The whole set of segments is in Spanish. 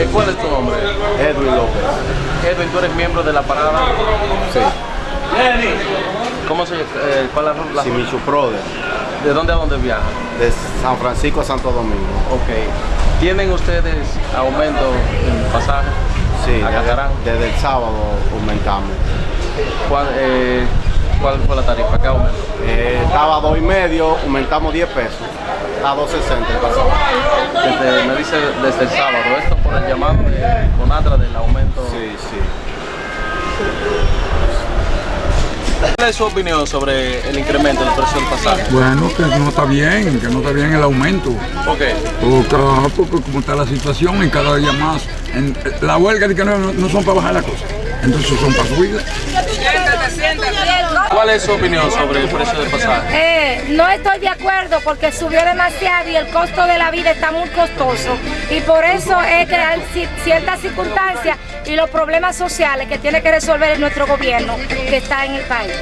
Eh, ¿Cuál es tu nombre? Edwin López. Edwin, tú eres miembro de la parada. Sí. ¿Cómo se eh, cuál es la, Simichu Brother. ¿De dónde a dónde viajan? De San Francisco a Santo Domingo. Ok. ¿Tienen ustedes aumento en pasaje? Sí, desde, desde el sábado aumentamos. ¿Cuál, eh, ¿Cuál fue la tarifa? ¿Qué aumento? Eh, estaba dos y medio, aumentamos 10 pesos. A 2.60 el pasado. Desde, me dice desde el sábado. Esto por el llamado de Conatra del aumento. Sí, sí. ¿Cuál es su opinión sobre el incremento del precio del pasaje? Bueno, que no está bien, que no está bien el aumento. ¿Por qué? Porque, ah, porque como está la situación y cada día más, en, la huelga de que no, no son para bajar la cosa, entonces son para subir. ¿Cuál es su opinión sobre el precio del pasaje? Eh, no estoy de acuerdo porque subió demasiado y el costo de la vida está muy costoso. Y por eso es que hay ci- ciertas circunstancias y los problemas sociales que tiene que resolver nuestro gobierno que está en el país.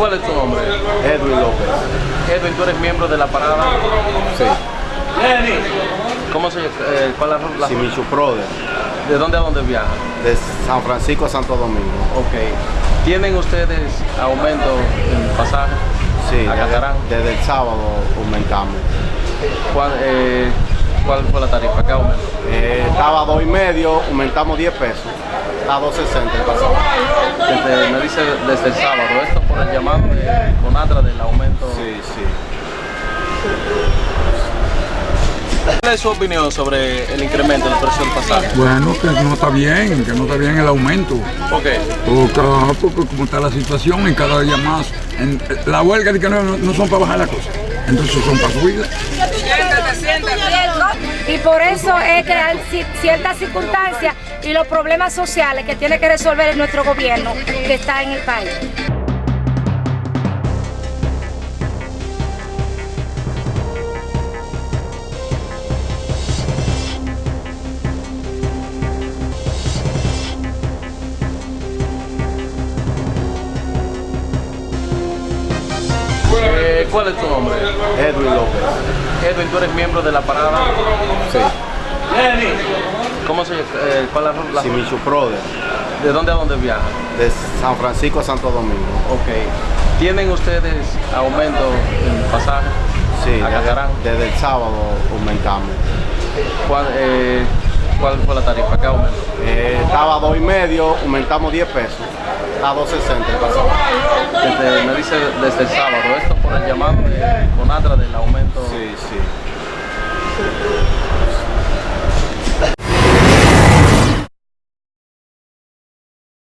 ¿Cuál es tu nombre? Edwin López. Edwin, tú eres miembro de la parada. Sí. ¿Cómo se eh, cuál es la, Simichu Brother. ¿De dónde a dónde viajan? De San Francisco a Santo Domingo. Ok. ¿Tienen ustedes aumento en pasaje? Sí, desde, desde el sábado aumentamos. ¿Cuál, eh, ¿Cuál fue la tarifa? ¿Qué aumento? Eh, estaba a dos y medio, aumentamos 10 pesos. A 2.60 el pasado. Desde, me dice desde el sábado. Esto el llamado de Conatra del aumento. Sí, sí. ¿Cuál es su opinión sobre el incremento del precio del pasaje? Bueno, que no está bien, que no está bien el aumento. ¿Por qué? Porque, ah, porque como está la situación y cada día más, en, la huelga de que no, no son para bajar la cosa, entonces son para subir. Y por eso es que hay ciertas circunstancias y los problemas sociales que tiene que resolver nuestro gobierno que está en el país. ¿Cuál es tu nombre? Edwin López. Edwin, tú eres miembro de la parada. Sí. ¿Cómo se eh, cuál es la, Simichu Brother. ¿De dónde a dónde viajan? De San Francisco a Santo Domingo. Ok. ¿Tienen ustedes aumento en pasaje? Sí, desde, desde el sábado aumentamos. ¿Cuál, eh, ¿Cuál fue la tarifa? ¿Qué aumento? Eh, estaba dos y medio, aumentamos 10 pesos a 260 el me dice desde el sábado, esto por el llamado de Conatra del aumento. Sí, sí.